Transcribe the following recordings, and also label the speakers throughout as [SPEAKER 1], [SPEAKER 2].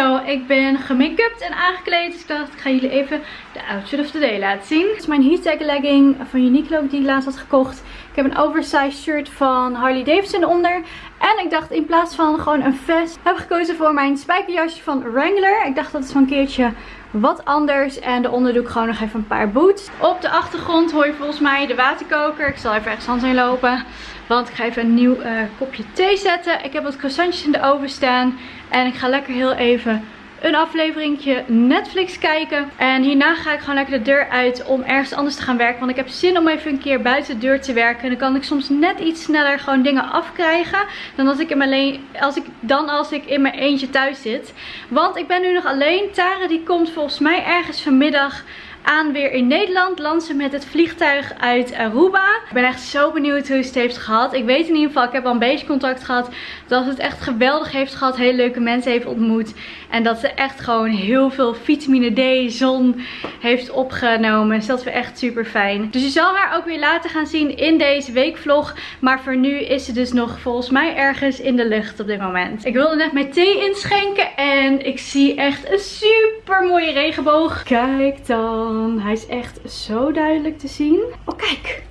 [SPEAKER 1] Zo, ik ben gemake-upt en aangekleed. Dus ik dacht, ik ga jullie even de outfit of the day laten zien. Dit is mijn heattech legging van Uniqlo die ik laatst had gekocht. Ik heb een oversized shirt van Harley Davidson onder. En ik dacht in plaats van gewoon een vest, heb ik gekozen voor mijn spijkerjasje van Wrangler. Ik dacht dat is van een keertje wat anders. En daaronder doe ik gewoon nog even een paar boots. Op de achtergrond hoor je volgens mij de waterkoker. Ik zal even ergens anders heen lopen. Want ik ga even een nieuw uh, kopje thee zetten. Ik heb wat croissantjes in de oven staan. En ik ga lekker heel even een afleveringje Netflix kijken. En hierna ga ik gewoon lekker de deur uit om ergens anders te gaan werken. Want ik heb zin om even een keer buiten de deur te werken. En dan kan ik soms net iets sneller gewoon dingen afkrijgen. Dan als ik, in mijn als ik, dan als ik in mijn eentje thuis zit. Want ik ben nu nog alleen. Tara die komt volgens mij ergens vanmiddag aan weer in Nederland. Landt ze met het vliegtuig uit Aruba. Ik ben echt zo benieuwd hoe ze het heeft gehad. Ik weet in ieder geval, ik heb al een beetje contact gehad. Dat het echt geweldig heeft gehad. Hele leuke mensen heeft ontmoet. En dat ze echt gewoon heel veel vitamine D, zon heeft opgenomen. Dus dat we echt super fijn. Dus je zal haar ook weer laten gaan zien in deze weekvlog. Maar voor nu is ze dus nog volgens mij ergens in de lucht op dit moment. Ik wilde net mijn thee inschenken. En ik zie echt een super mooie regenboog. Kijk dan. Hij is echt zo duidelijk te zien. Oh, kijk.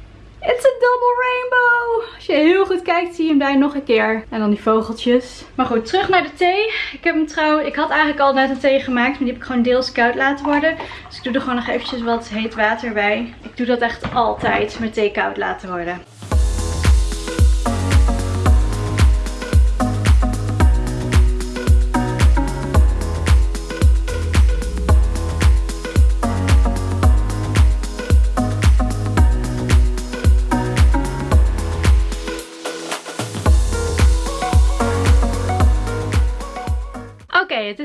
[SPEAKER 1] It's a double rainbow. Als je heel goed kijkt, zie je hem daar nog een keer. En dan die vogeltjes. Maar goed, terug naar de thee. Ik heb hem trouwens, ik had eigenlijk al net een thee gemaakt. Maar die heb ik gewoon deels koud laten worden. Dus ik doe er gewoon nog eventjes wat heet water bij. Ik doe dat echt altijd, met thee koud laten worden.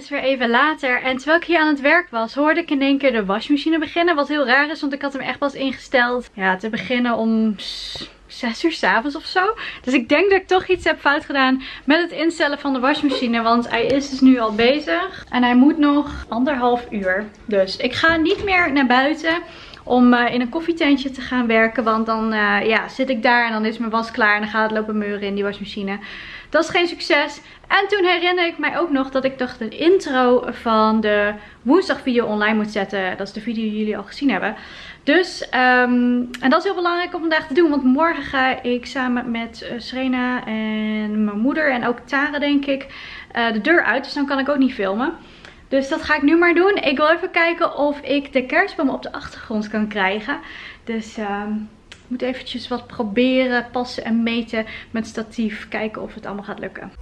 [SPEAKER 1] Is weer even later. En terwijl ik hier aan het werk was, hoorde ik in één keer de wasmachine beginnen. Wat heel raar is, want ik had hem echt pas ingesteld ja, te beginnen om 6 uur s'avonds of zo. Dus ik denk dat ik toch iets heb fout gedaan met het instellen van de wasmachine. Want hij is dus nu al bezig. En hij moet nog anderhalf uur. Dus ik ga niet meer naar buiten om uh, in een koffietentje te gaan werken. Want dan uh, ja, zit ik daar en dan is mijn was klaar en dan gaat het lopen meuren in die wasmachine. Dat is geen succes. En toen herinner ik mij ook nog dat ik dacht een intro van de woensdag video online moet zetten. Dat is de video die jullie al gezien hebben. Dus, um, en dat is heel belangrijk om vandaag te doen. Want morgen ga ik samen met uh, Serena en mijn moeder en ook Tara denk ik uh, de deur uit. Dus dan kan ik ook niet filmen. Dus dat ga ik nu maar doen. Ik wil even kijken of ik de kerstboom op de achtergrond kan krijgen. Dus um, ik moet eventjes wat proberen, passen en meten met statief. Kijken of het allemaal gaat lukken.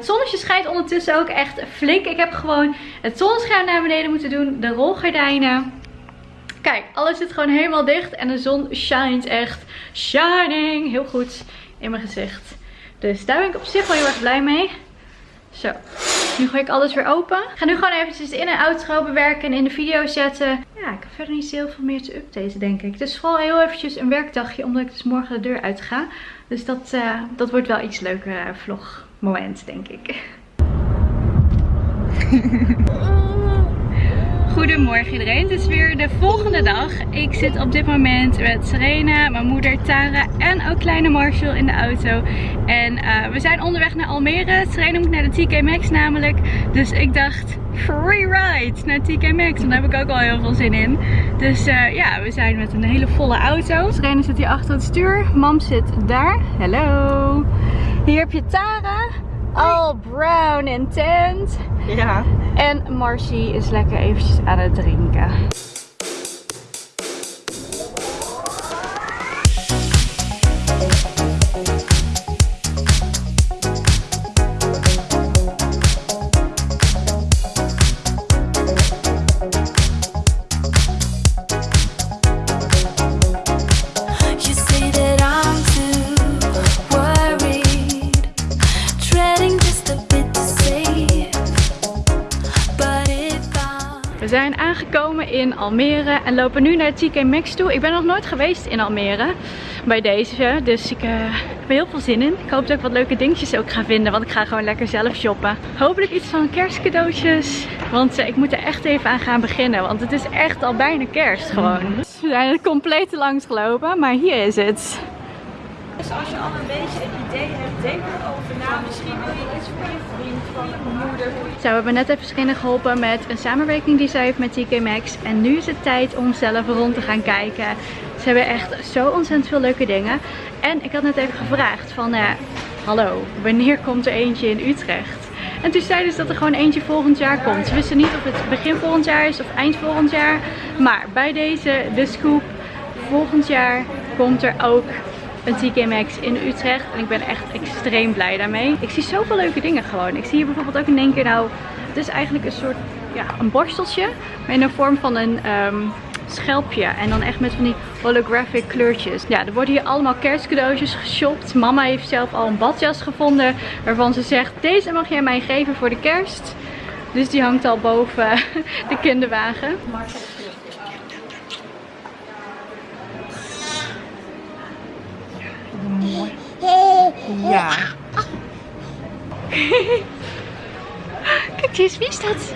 [SPEAKER 1] Het zonnetje schijnt ondertussen ook echt flink. Ik heb gewoon het zonnescherm naar beneden moeten doen. De rolgordijnen. Kijk, alles zit gewoon helemaal dicht. En de zon shines echt. Shining. Heel goed in mijn gezicht. Dus daar ben ik op zich wel heel erg blij mee. Zo, nu gooi ik alles weer open. Ik ga nu gewoon eventjes in een outro bewerken en in de video zetten. Ja, ik heb verder niet heel veel meer te updaten denk ik. Het is vooral heel eventjes een werkdagje omdat ik dus morgen de deur uit ga. Dus dat, uh, dat wordt wel iets leuker uh, vlog moment, denk ik. Goedemorgen iedereen, het is weer de volgende dag. Ik zit op dit moment met Serena, mijn moeder Tara en ook kleine Marshall in de auto. En uh, we zijn onderweg naar Almere. Serena moet naar de TK Maxx namelijk. Dus ik dacht, free ride naar TK Maxx. En daar heb ik ook al heel veel zin in. Dus uh, ja, we zijn met een hele volle auto. Serena zit hier achter het stuur. Mam zit daar. Hallo. Hier heb je Tara. All brown and tent.
[SPEAKER 2] Ja.
[SPEAKER 1] En Marcy is lekker eventjes aan het drinken. In Almere en lopen nu naar TK Maxx toe. Ik ben nog nooit geweest in Almere. bij deze. Dus ik, uh, heb er heel veel zin in. Ik hoop dat ik wat leuke dingetjes ook ga vinden. Want ik ga gewoon lekker zelf shoppen. Hopelijk iets van kerstcadeautjes. Want uh, ik moet er echt even aan gaan beginnen. Want het is echt al bijna kerst gewoon. We zijn er compleet langs gelopen. Maar hier is het.
[SPEAKER 2] Dus als je al een beetje een idee hebt, denk erover na. Misschien wil je iets voor je vriend, van je moeder.
[SPEAKER 1] Zo, we hebben net even vriendin geholpen met een samenwerking die zij heeft met TK Maxx. En nu is het tijd om zelf rond te gaan kijken. Ze hebben echt zo ontzettend veel leuke dingen. En ik had net even gevraagd van, uh, hallo, wanneer komt er eentje in Utrecht? En toen zeiden ze dat er gewoon eentje volgend jaar komt. Ze wisten niet of het begin volgend jaar is of eind volgend jaar. Maar bij deze, de scoop, volgend jaar komt er ook een TK Maxx in Utrecht. En ik ben echt extreem blij daarmee. Ik zie zoveel leuke dingen gewoon. Ik zie hier bijvoorbeeld ook in één keer nou... Het is eigenlijk een soort, ja, een borsteltje. Maar in de vorm van een um, schelpje. En dan echt met van die holographic kleurtjes. Ja, er worden hier allemaal kerstcadeautjes geshopt. Mama heeft zelf al een badjas gevonden. Waarvan ze zegt, deze mag jij mij geven voor de kerst. Dus die hangt al boven de kinderwagen. Ja. Kijk eens, wie is dat?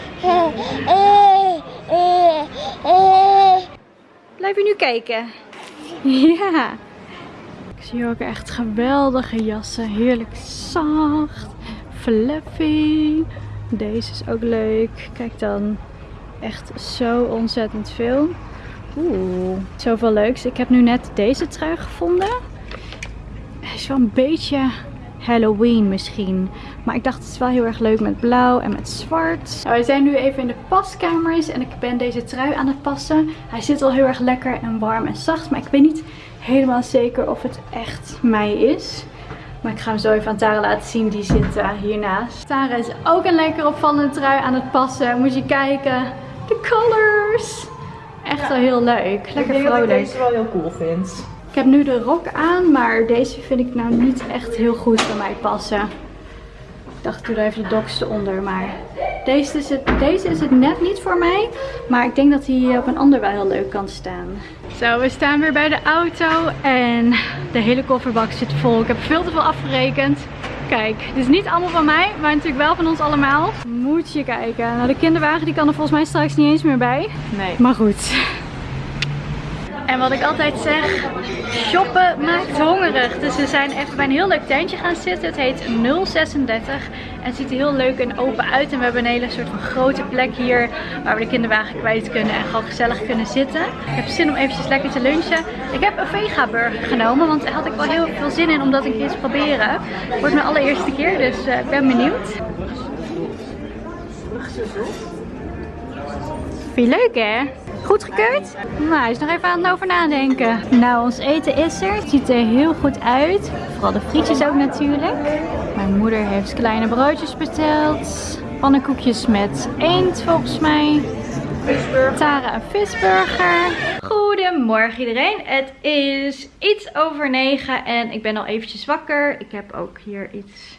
[SPEAKER 1] Blijf je nu kijken? Ja. Ik zie ook echt geweldige jassen. Heerlijk zacht. Fluffy. Deze is ook leuk. Kijk dan. Echt zo ontzettend veel. Oeh, zoveel leuks. Ik heb nu net deze trui gevonden. Is wel een beetje Halloween misschien. Maar ik dacht het is wel heel erg leuk met blauw en met zwart. Nou, we zijn nu even in de paskamers en ik ben deze trui aan het passen. Hij zit al heel erg lekker en warm en zacht. Maar ik weet niet helemaal zeker of het echt mij is. Maar ik ga hem zo even aan Tara laten zien. Die zit uh, hiernaast. Tara is ook een lekker opvallende trui aan het passen. Moet je kijken. De colors. Echt wel heel leuk. Lekker
[SPEAKER 2] ik denk
[SPEAKER 1] vrolijk.
[SPEAKER 2] dat ik deze wel heel cool vind.
[SPEAKER 1] Ik heb nu de rok aan, maar deze vind ik nou niet echt heel goed bij mij passen. Ik dacht, ik doe er even de doks eronder, maar deze is, het, deze is het net niet voor mij. Maar ik denk dat hij op een ander wel heel leuk kan staan. Zo, we staan weer bij de auto en de hele kofferbak zit vol. Ik heb veel te veel afgerekend. Kijk, dit is niet allemaal van mij, maar natuurlijk wel van ons allemaal. Moet je kijken. Nou, de kinderwagen die kan er volgens mij straks niet eens meer bij.
[SPEAKER 2] Nee.
[SPEAKER 1] Maar goed. En wat ik altijd zeg, shoppen maakt hongerig. Dus we zijn even bij een heel leuk tentje gaan zitten. Het heet 036 en het ziet er heel leuk en open uit. En we hebben een hele soort van grote plek hier waar we de kinderwagen kwijt kunnen en gewoon gezellig kunnen zitten. Ik heb zin om eventjes lekker te lunchen. Ik heb een vega burger genomen, want daar had ik wel heel veel zin in om dat een keer te proberen. Het wordt mijn allereerste keer, dus uh, ik ben benieuwd. Vind je leuk hè? Goed gekeurd? Nou, hij is nog even aan het over nadenken. Nou, ons eten is er. Het ziet er heel goed uit. Vooral de frietjes ook natuurlijk. Mijn moeder heeft kleine broodjes besteld. Pannenkoekjes met eend volgens mij. Tara een visburger. Goedemorgen iedereen. Het is iets over negen en ik ben al eventjes wakker. Ik heb ook hier iets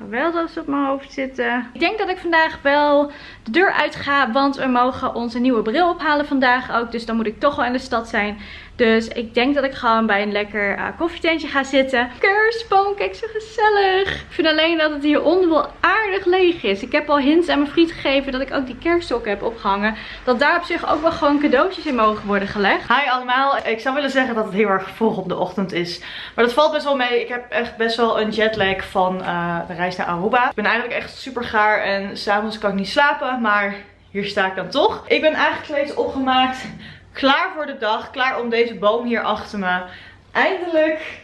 [SPEAKER 1] geweldigs op mijn hoofd zitten. Ik denk dat ik vandaag wel de deur uit ga, want we mogen onze nieuwe bril ophalen vandaag ook. Dus dan moet ik toch wel in de stad zijn. Dus ik denk dat ik gewoon bij een lekker uh, koffietentje ga zitten. Kerstboom, kijk zo gezellig. Ik vind alleen dat het hieronder wel aardig leeg is. Ik heb al hints aan mijn vriend gegeven dat ik ook die kerstsokken heb opgehangen. Dat daar op zich ook wel gewoon cadeautjes in mogen worden gelegd.
[SPEAKER 2] Hi allemaal. Ik zou willen zeggen dat het heel erg vroeg op de ochtend is. Maar dat valt best wel mee. Ik heb echt best wel een jetlag van uh, de reis naar Aruba. Ik ben eigenlijk echt super gaar en s'avonds kan ik niet slapen. Maar hier sta ik dan toch. Ik ben aangekleed, opgemaakt klaar voor de dag. Klaar om deze boom hier achter me eindelijk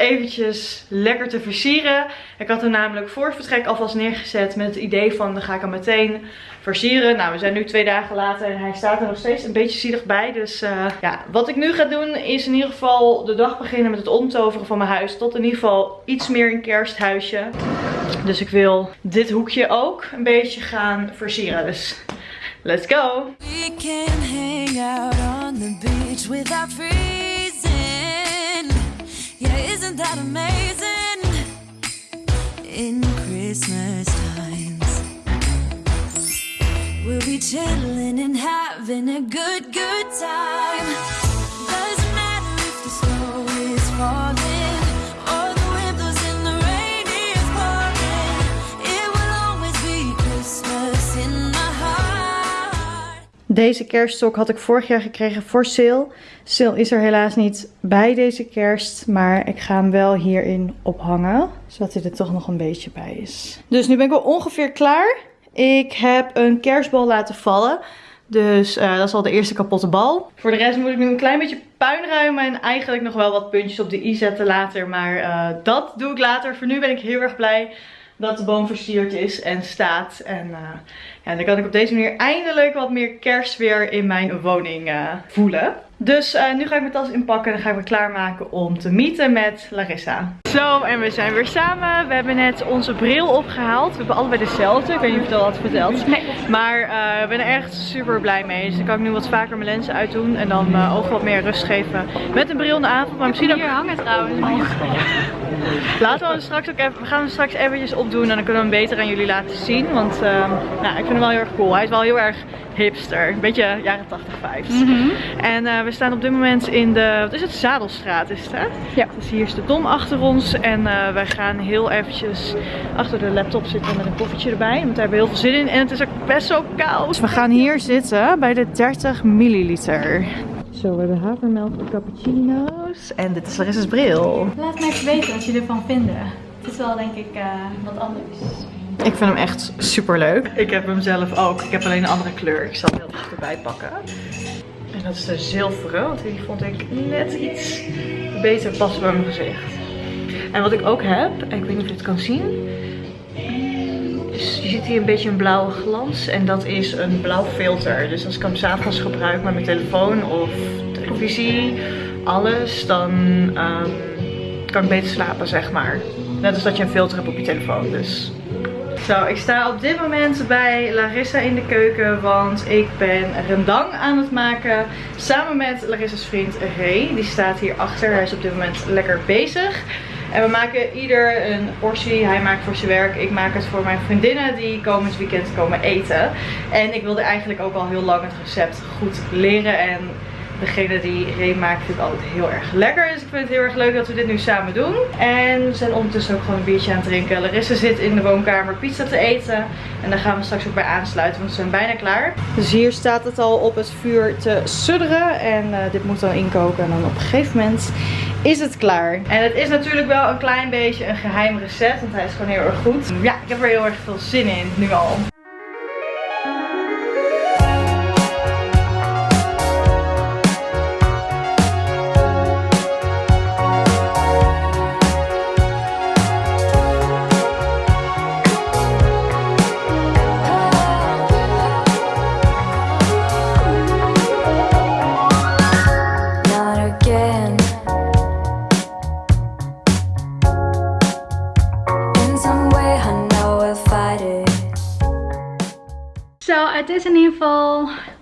[SPEAKER 2] eventjes lekker te versieren. Ik had hem namelijk voor het vertrek alvast neergezet met het idee van dan ga ik hem meteen versieren. Nou, we zijn nu twee dagen later en hij staat er nog steeds een beetje zielig bij. Dus uh, ja, wat ik nu ga doen is in ieder geval de dag beginnen met het omtoveren van mijn huis. Tot in ieder geval iets meer een kersthuisje. Dus ik wil dit hoekje ook een beetje gaan versieren. Dus let's go! Hang out on the beach without freezing. Yeah, isn't that amazing? In Christmas times, we'll be chilling and having a good, good time. Deze kerststok had ik vorig jaar gekregen voor sale. Sale is er helaas niet bij deze kerst. Maar ik ga hem wel hierin ophangen. Zodat hij er toch nog een beetje bij is. Dus nu ben ik wel ongeveer klaar. Ik heb een kerstbal laten vallen. Dus uh, dat is al de eerste kapotte bal. Voor de rest moet ik nu een klein beetje puin ruimen. En eigenlijk nog wel wat puntjes op de i zetten later. Maar uh, dat doe ik later. Voor nu ben ik heel erg blij dat de boom versierd is en staat. En uh, ja, dan kan ik op deze manier eindelijk wat meer kerstsfeer in mijn woning uh, voelen. Dus uh, nu ga ik mijn tas inpakken en dan ga ik me klaarmaken om te meeten met Larissa. Zo, en we zijn weer samen. We hebben net onze bril opgehaald. We hebben allebei dezelfde. Ik weet niet of je het al had verteld. Nee. Maar uh, ik ben er echt super blij mee. Dus dan kan ik nu wat vaker mijn lenzen uitdoen. En dan mijn ogen wat meer rust geven. Met een bril in de avond. Maar misschien ook...
[SPEAKER 1] Hier hangen trouwens.
[SPEAKER 2] Laten we hem straks ook even... We gaan hem straks eventjes opdoen. En dan kunnen we hem beter aan jullie laten zien. Want uh, nou, ik vind hem wel heel erg cool. Hij is wel heel erg hipster. Een beetje jaren 80 vibes. Mm -hmm. En uh, we staan op dit moment in de, wat is het, Zadelstraat is het hè? Ja. Dus hier is de Dom achter ons en uh, wij gaan heel eventjes achter de laptop zitten met een koffietje erbij. Want daar hebben we heel veel zin in en het is ook best zo koud. Dus we gaan hier zitten bij de 30 milliliter. Zo, we hebben havermelk cappuccino's. En dit is Larissa's bril.
[SPEAKER 1] Laat me even weten wat jullie ervan vinden. Het is wel denk ik uh, wat anders.
[SPEAKER 2] Ik vind hem echt super leuk. Ik heb hem zelf ook. Ik heb alleen een andere kleur. Ik zal hem heel dichterbij pakken. Dat is de zilveren, want die vond ik net iets beter passen bij mijn gezicht. En wat ik ook heb, ik weet niet of je het kan zien. Je ziet hier een beetje een blauwe glans. En dat is een blauw filter. Dus als ik hem s'avonds gebruik met mijn telefoon of televisie, alles, dan um, kan ik beter slapen, zeg maar. Net als dat je een filter hebt op je telefoon. Dus zo, ik sta op dit moment bij Larissa in de keuken, want ik ben rendang aan het maken. Samen met Larissa's vriend Ray, die staat hier achter. Hij is op dit moment lekker bezig. En we maken ieder een portie. Hij maakt voor zijn werk. Ik maak het voor mijn vriendinnen die komend weekend komen eten. En ik wilde eigenlijk ook al heel lang het recept goed leren. En degene die Ray maakt vind ik altijd heel erg lekker. Dus ik vind het heel erg leuk dat we dit nu samen doen. En we zijn ondertussen ook gewoon een biertje aan het drinken. Larissa zit in de woonkamer pizza te eten. En daar gaan we straks ook bij aansluiten, want we zijn bijna klaar. Dus hier staat het al op het vuur te sudderen. En uh, dit moet dan inkoken. En dan op een gegeven moment is het klaar. En het is natuurlijk wel een klein beetje een geheim recept, want hij is gewoon heel erg goed. Ja, ik heb er heel erg veel zin in, nu al.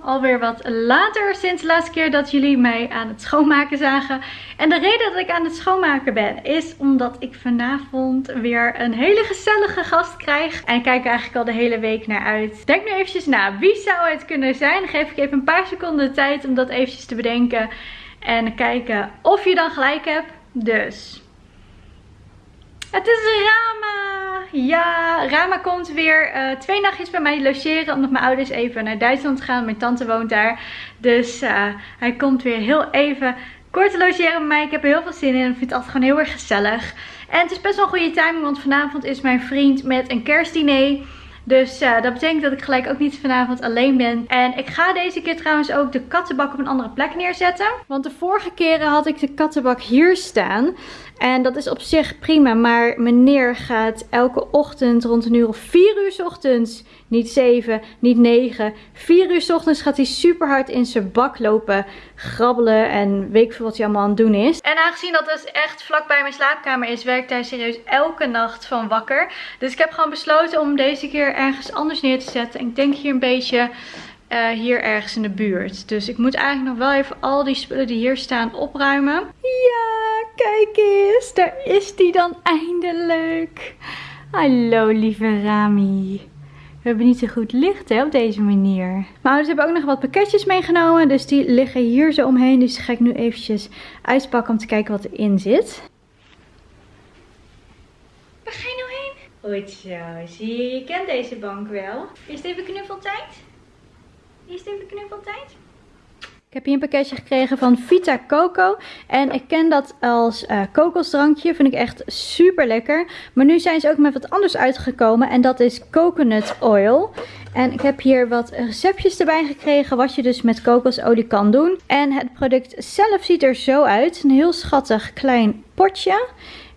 [SPEAKER 1] Alweer wat later sinds de laatste keer dat jullie mij aan het schoonmaken zagen. En de reden dat ik aan het schoonmaken ben is omdat ik vanavond weer een hele gezellige gast krijg. En ik kijk eigenlijk al de hele week naar uit. Denk nu eventjes na, wie zou het kunnen zijn? Geef ik even een paar seconden de tijd om dat eventjes te bedenken. En kijken of je dan gelijk hebt. Dus... Het is Rama! Ja, Rama komt weer uh, twee nachtjes bij mij logeren. Omdat mijn ouders even naar Duitsland gaan. Mijn tante woont daar. Dus uh, hij komt weer heel even kort te logeren met mij. Ik heb er heel veel zin in. Ik vind het altijd gewoon heel erg gezellig. En het is best wel een goede timing. Want vanavond is mijn vriend met een kerstdiner. Dus uh, dat betekent dat ik gelijk ook niet vanavond alleen ben. En ik ga deze keer trouwens ook de kattenbak op een andere plek neerzetten. Want de vorige keren had ik de kattenbak hier staan. En dat is op zich prima. Maar meneer gaat elke ochtend rond een uur of 4 uur ochtends. Niet 7, niet 9. 4 uur ochtends gaat hij super hard in zijn bak lopen. Grabbelen en weet ik veel wat hij allemaal aan het doen is. En aangezien dat dus echt vlakbij mijn slaapkamer is. Werkt hij serieus elke nacht van wakker. Dus ik heb gewoon besloten om deze keer ergens anders neer te zetten. En ik denk hier een beetje... Uh, hier ergens in de buurt. Dus ik moet eigenlijk nog wel even al die spullen die hier staan opruimen. Ja, kijk eens. Daar is die dan eindelijk. Hallo lieve Rami. We hebben niet zo goed licht hè, op deze manier. Mijn ouders hebben ook nog wat pakketjes meegenomen. Dus die liggen hier zo omheen. Dus die ga ik nu eventjes uitpakken om te kijken wat erin zit. Waar ga je nou heen? Goed zo. Zie je, je kent deze bank wel. Is het even knuffeltijd? Eerst even knuffeltijd. Ik heb hier een pakketje gekregen van Vita Coco. En ik ken dat als uh, kokosdrankje. Vind ik echt super lekker. Maar nu zijn ze ook met wat anders uitgekomen. En dat is coconut oil. En ik heb hier wat receptjes erbij gekregen. Wat je dus met kokosolie kan doen. En het product zelf ziet er zo uit. Een heel schattig klein potje.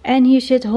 [SPEAKER 1] En hier zit 100%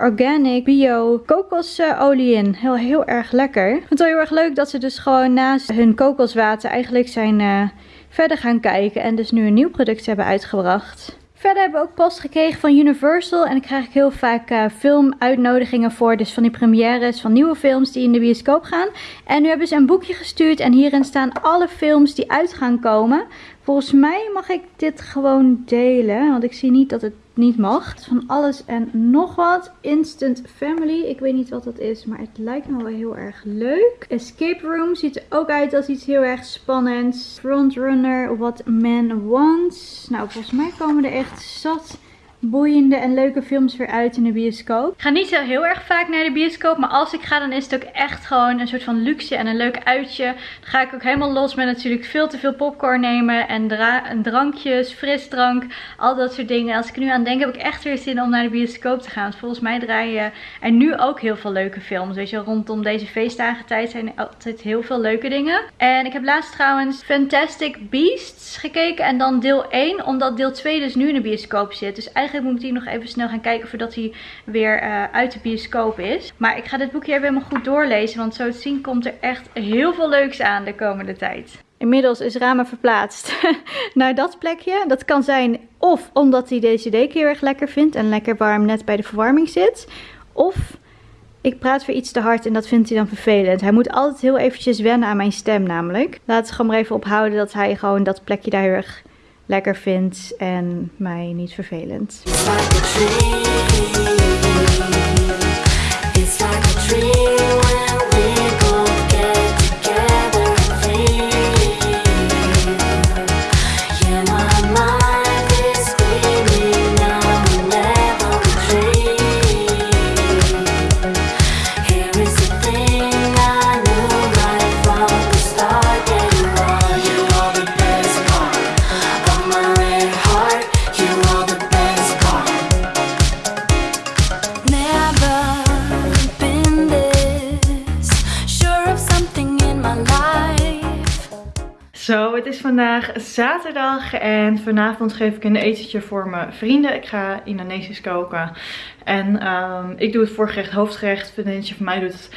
[SPEAKER 1] organic bio kokosolie in. Heel, heel erg lekker. Ik vind het wel heel erg leuk dat ze dus gewoon naast hun kokoswater eigenlijk zijn uh, verder gaan kijken. En dus nu een nieuw product hebben uitgebracht. Verder hebben we ook post gekregen van Universal. En ik krijg heel vaak uh, filmuitnodigingen voor. Dus van die premières van nieuwe films die in de bioscoop gaan. En nu hebben ze een boekje gestuurd. En hierin staan alle films die uit gaan komen. Volgens mij mag ik dit gewoon delen. Want ik zie niet dat het niet mag. Van alles en nog wat. Instant Family. Ik weet niet wat dat is, maar het lijkt me wel heel erg leuk. Escape Room ziet er ook uit als iets heel erg spannends. Frontrunner, What Man Wants. Nou, volgens mij komen er echt zat boeiende en leuke films weer uit in de bioscoop. Ik ga niet zo heel erg vaak naar de bioscoop, maar als ik ga dan is het ook echt gewoon een soort van luxe en een leuk uitje. Dan ga ik ook helemaal los met natuurlijk veel te veel popcorn nemen en, en drankjes, frisdrank, al dat soort dingen. Als ik nu aan denk heb ik echt weer zin om naar de bioscoop te gaan. Want volgens mij draaien er nu ook heel veel leuke films. Weet je, rondom deze feestdagen tijd zijn er altijd heel veel leuke dingen. En ik heb laatst trouwens Fantastic Beasts gekeken en dan deel 1, omdat deel 2 dus nu in de bioscoop zit. Dus eigenlijk eigenlijk moet ik die nog even snel gaan kijken voordat hij weer uh, uit de bioscoop is. Maar ik ga dit boekje even helemaal goed doorlezen. Want zo te zien komt er echt heel veel leuks aan de komende tijd. Inmiddels is Rama verplaatst naar dat plekje. Dat kan zijn of omdat hij deze deken heel erg lekker vindt en lekker warm net bij de verwarming zit. Of ik praat weer iets te hard en dat vindt hij dan vervelend. Hij moet altijd heel eventjes wennen aan mijn stem namelijk. Laten we gewoon maar even ophouden dat hij gewoon dat plekje daar heel erg lekker vindt en mij niet vervelend.
[SPEAKER 2] Zo, het zaterdag en vanavond geef ik een etentje voor mijn vrienden. Ik ga Indonesisch koken en um, ik doe het voorgerecht, hoofdgerecht. Vriendinnetje van mij doet het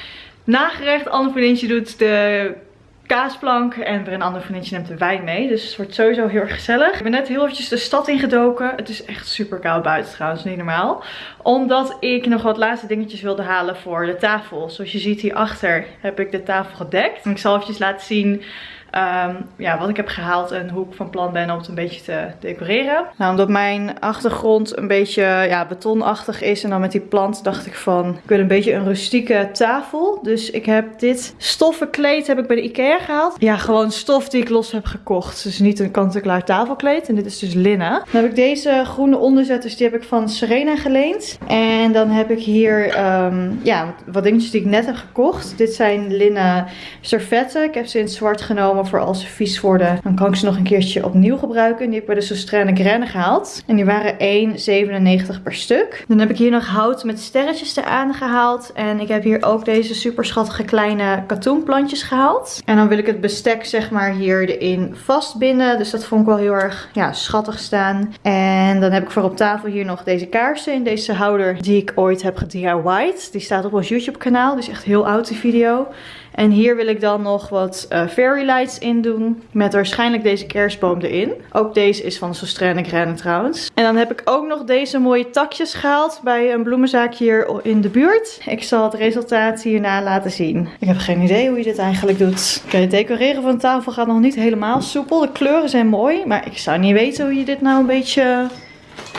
[SPEAKER 2] nagerecht. Ander vriendinnetje doet de kaasplank en weer een ander vriendinnetje neemt de wijn mee. Dus het wordt sowieso heel erg gezellig. Ik ben net heel eventjes de stad ingedoken. Het is echt super koud buiten trouwens, niet normaal. Omdat ik nog wat laatste dingetjes wilde halen voor de tafel. Zoals je ziet hierachter heb ik de tafel gedekt. Ik zal eventjes laten zien Um, ja, wat ik heb gehaald en hoe ik van plan ben om het een beetje te decoreren. Nou, omdat mijn achtergrond een beetje ja, betonachtig is en dan met die plant dacht ik van, ik wil een beetje een rustieke tafel. Dus ik heb dit stoffen kleed heb ik bij de Ikea gehaald. Ja, gewoon stof die ik los heb gekocht. Dus niet een kant-en-klaar tafelkleed. En dit is dus linnen. Dan heb ik deze groene onderzetters, die heb ik van Serena geleend. En dan heb ik hier um, ja, wat dingetjes die ik net heb gekocht. Dit zijn linnen servetten. Ik heb ze in zwart genomen voor als ze vies worden. Dan kan ik ze nog een keertje opnieuw gebruiken. Die heb ik bij de Sostraine Grenne gehaald. En die waren 1,97 per stuk. Dan heb ik hier nog hout met sterretjes eraan gehaald. En ik heb hier ook deze super schattige kleine katoenplantjes gehaald. En dan wil ik het bestek zeg maar hier erin vastbinden. Dus dat vond ik wel heel erg ja, schattig staan. En dan heb ik voor op tafel hier nog deze kaarsen in deze houder die ik ooit heb gedIY'd. Die staat op ons YouTube kanaal. Dus echt heel oud die video. En hier wil ik dan nog wat uh, fairy lights in doen. Met waarschijnlijk deze kerstboom erin. Ook deze is van Sostraine Grenne trouwens. En dan heb ik ook nog deze mooie takjes gehaald bij een bloemenzaakje hier in de buurt. Ik zal het resultaat hierna laten zien. Ik heb geen idee hoe je dit eigenlijk doet. Oké, het decoreren van tafel gaat nog niet helemaal soepel. De kleuren zijn mooi. Maar ik zou niet weten hoe je dit nou een beetje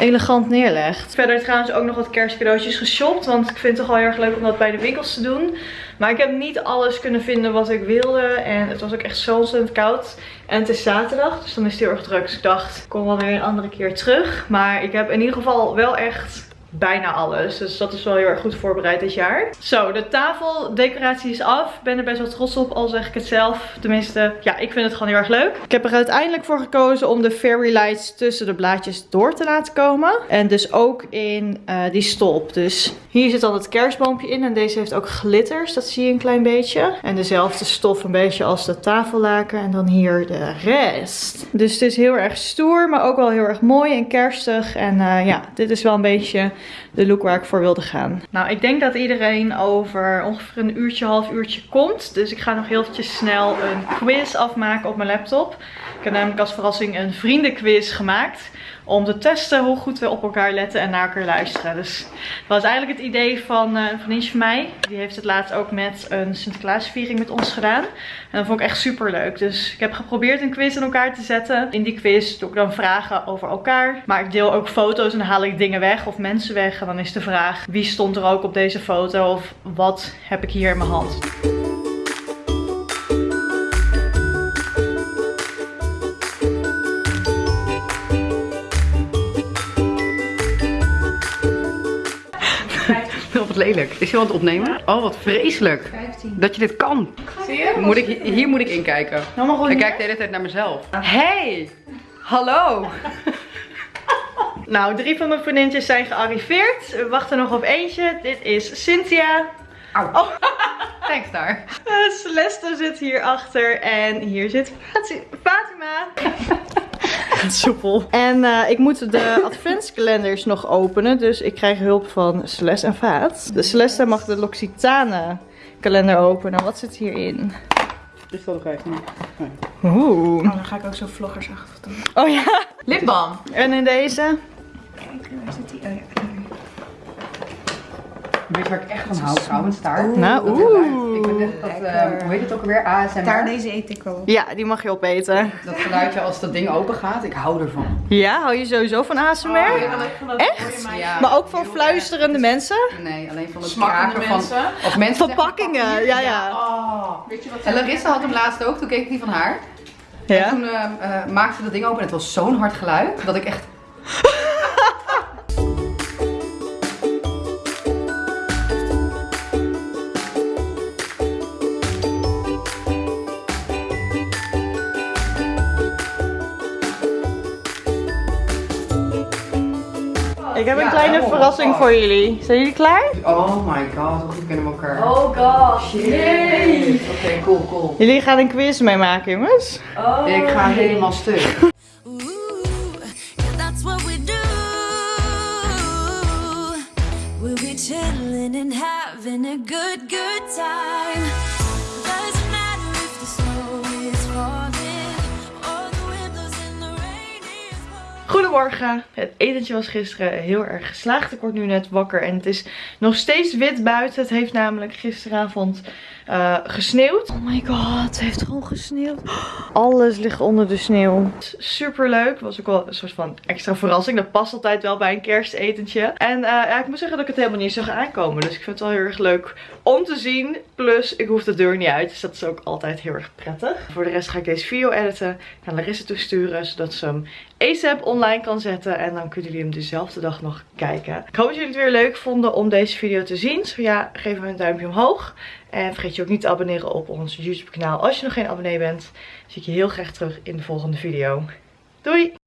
[SPEAKER 2] elegant neerlegt. Verder trouwens ook nog wat kerstcadeautjes geshopt. Want ik vind het toch wel heel erg leuk om dat bij de winkels te doen. Maar ik heb niet alles kunnen vinden wat ik wilde. En het was ook echt zo ontzettend koud. En het is zaterdag, dus dan is het heel erg druk. Dus ik dacht, ik kom wel weer een andere keer terug. Maar ik heb in ieder geval wel echt bijna alles. Dus dat is wel heel erg goed voorbereid dit jaar. Zo, de tafeldecoratie is af. Ik ben er best wel trots op, al zeg ik het zelf. Tenminste, ja, ik vind het gewoon heel erg leuk. Ik heb er uiteindelijk voor gekozen om de fairy lights tussen de blaadjes door te laten komen. En dus ook in uh, die stolp. Dus hier zit dan het kerstboompje in. En deze heeft ook glitters, dat zie je een klein beetje. En dezelfde stof een beetje als de tafellaken. En dan hier de rest. Dus het is heel erg stoer, maar ook wel heel erg mooi en kerstig. En uh, ja, dit is wel een beetje de look waar ik voor wilde gaan. Nou, ik denk dat iedereen over ongeveer een uurtje, half uurtje komt. Dus ik ga nog heel eventjes snel een quiz afmaken op mijn laptop. Ik heb namelijk als verrassing een vriendenquiz gemaakt om te testen hoe goed we op elkaar letten en naar elkaar luisteren. Dus dat was eigenlijk het idee van uh, een vriendje van mij. Die heeft het laatst ook met een Sinterklaasviering met ons gedaan. En dat vond ik echt super leuk. Dus ik heb geprobeerd een quiz in elkaar te zetten. In die quiz doe ik dan vragen over elkaar. Maar ik deel ook foto's en haal ik dingen weg of mensen weg. En dan is de vraag wie stond er ook op deze foto of wat heb ik hier in mijn hand.
[SPEAKER 3] Lelijk. Is je aan het opnemen? Oh, wat vreselijk. 15. Dat je dit kan. Zie je? Moet ik, hier moet ik inkijken.
[SPEAKER 2] Nou,
[SPEAKER 3] ik kijk de hele tijd naar mezelf. Hey! Hallo!
[SPEAKER 2] nou, drie van mijn vriendjes zijn gearriveerd. We wachten nog op eentje. Dit is Cynthia.
[SPEAKER 3] Au. Oh. Thanks daar.
[SPEAKER 2] Uh, Celeste zit hier achter en hier zit Fatima. soepel. En uh, ik moet de adventskalenders nog openen. Dus ik krijg hulp van Celeste en Vaat. De Celeste mag de L'Occitane kalender openen. Wat zit hierin?
[SPEAKER 3] Ik zal nog even.
[SPEAKER 2] Nee. Oeh.
[SPEAKER 1] Oh, dan ga ik ook zo vloggersachtig doen.
[SPEAKER 2] Oh ja.
[SPEAKER 3] Lipbalm.
[SPEAKER 2] En in deze?
[SPEAKER 1] Kijk, waar zit die? Oh ja.
[SPEAKER 3] Weet je waar ik echt van hou trouwens? Taart.
[SPEAKER 2] Nou, oeh.
[SPEAKER 3] Ik net dat, uh, hoe heet het ook alweer? ASMR.
[SPEAKER 1] Taart deze eet ik wel.
[SPEAKER 2] Ja, die mag je opeten.
[SPEAKER 3] Dat geluidje als dat ding open gaat, ik hou ervan.
[SPEAKER 2] Ja, hou je sowieso van ASMR? Oh, ja, Echt? Ja, maar ook van fluisterende mensen?
[SPEAKER 3] Nee, alleen van het kraken van...
[SPEAKER 2] Of mensen Verpakkingen, ja ja.
[SPEAKER 3] Oh. Weet je wat en Larissa had hem laatst ook, toen keek ik die van haar. Ja? En toen uh, uh, maakte ze dat ding open en het was zo'n hard geluid dat ik echt...
[SPEAKER 2] Ik heb een kleine verrassing voor jullie. Zijn jullie klaar?
[SPEAKER 3] Oh my god, hoe goed kennen we elkaar.
[SPEAKER 1] Oh god.
[SPEAKER 3] Yay. Oké, cool, cool.
[SPEAKER 2] Jullie gaan een quiz meemaken, jongens.
[SPEAKER 3] Oh. Ik ga helemaal stuk. We'll be chilling and having a good, good time.
[SPEAKER 2] Goedemorgen. Het etentje was gisteren heel erg geslaagd. Ik word nu net wakker en het is nog steeds wit buiten. Het heeft namelijk gisteravond uh, gesneeuwd. Oh my god, het heeft gewoon gesneeuwd. Alles ligt onder de sneeuw. Super leuk. Was ook wel een soort van extra verrassing. Dat past altijd wel bij een kerstetentje. En uh, ja, ik moet zeggen dat ik het helemaal niet zag aankomen. Dus ik vind het wel heel erg leuk om te zien. Plus, ik hoef de deur niet uit. Dus dat is ook altijd heel erg prettig. Voor de rest ga ik deze video editen. Naar Larissa toesturen. Zodat ze hem ASAP kan zetten. En dan kunnen jullie hem dezelfde dag nog kijken. Ik hoop dat jullie het weer leuk vonden om deze video te zien. Zo ja, geef me een duimpje omhoog. En vergeet je ook niet te abonneren op ons YouTube kanaal als je nog geen abonnee bent. zie ik je heel graag terug in de volgende video. Doei!